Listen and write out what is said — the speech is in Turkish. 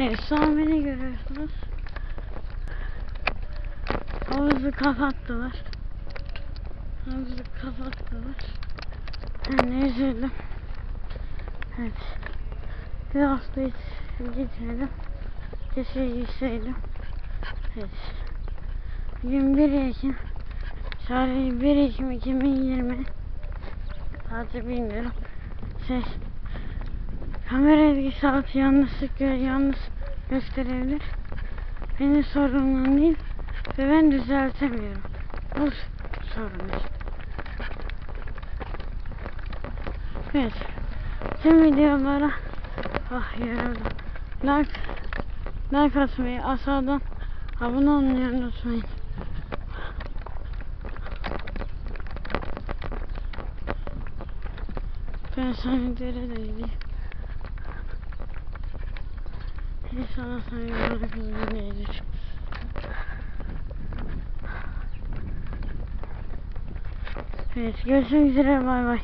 Evet beni görüyorsunuz. Havuzu kapattılar. Havuzu kapattılar. Ben de üzüldüm. Evet. Bir hafta hiç gitmedim. Keşke gitseydim. Evet. Bugün 1 Ekim. Tarih 1 Ekim 2020. Sadece bilmiyorum. Şey, kamera ilgi saati yanlışlık yanlış gösterebilir. Benim sorunum değil ve ben düzeltemiyorum. Bu sorun işte. Evet. Tüm videolara ah yoruldum. Like, like atmayı aşağıdan abone olmayı unutmayın. Ben sana deredeydim. İnşallah sana yorulur gelir. Evet görüşmek üzere bay bay.